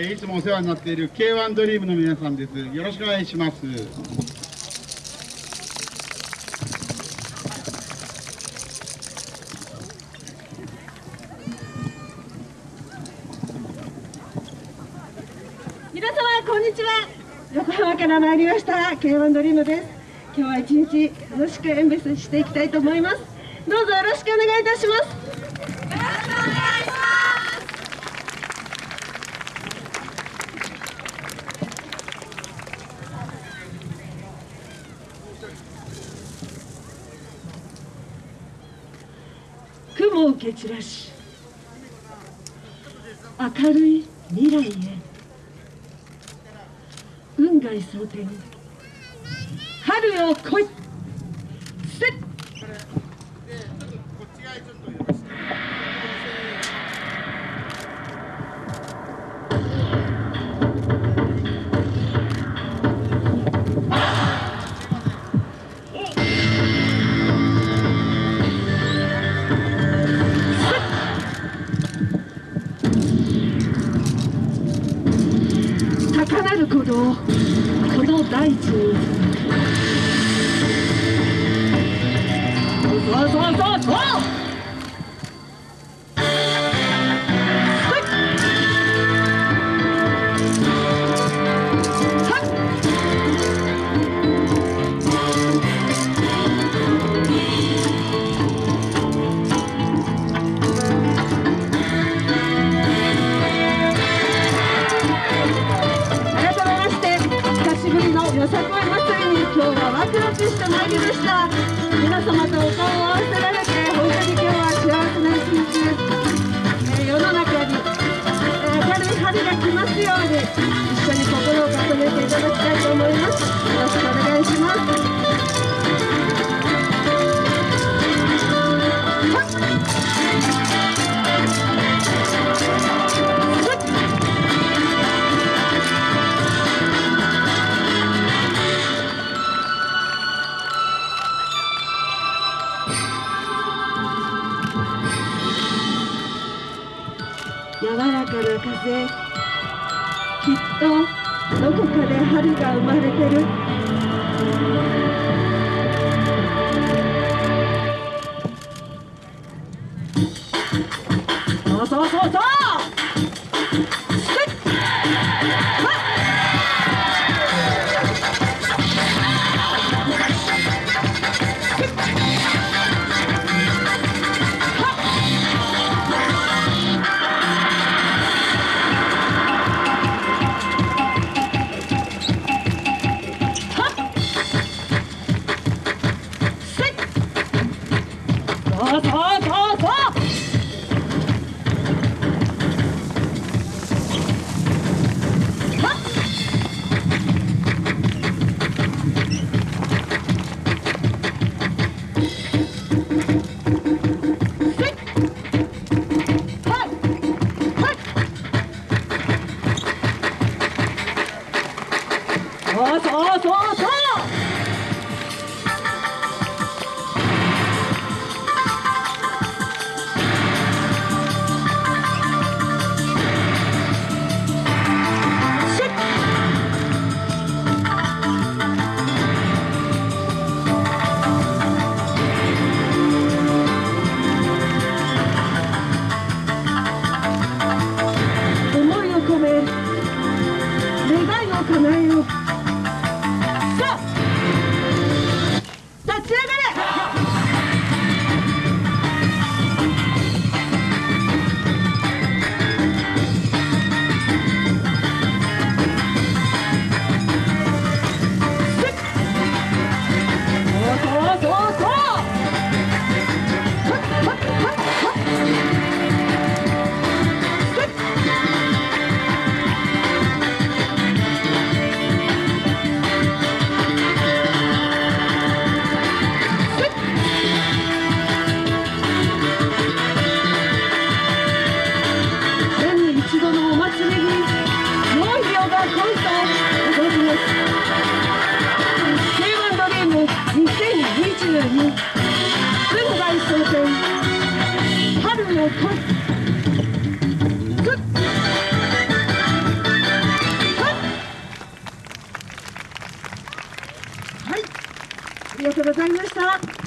いつもお世話になっている K1 ドリームの皆さんです。よろしくお願いします。皆様こんにちは横浜から参りました K1 ドリームです今日は一日楽しく演舞していきたいと思いますどうぞよろしくお願いいたします雲を蹴散らし明るい未来へ。運外蒼天春よ来い爱情走走走走のよさこい祭りに今日はワクワクしてまいりました皆様とお顔を合わせられて本当に今日は幸せな一日です、えー世の中に、え明るい春が来ますように一緒に心を重ねていただきたいと思います。よろしくお願いします。柔らかな風。きっとどこかで春が生まれてる。そうそうそうそう！走走走走。のいありがとうございました。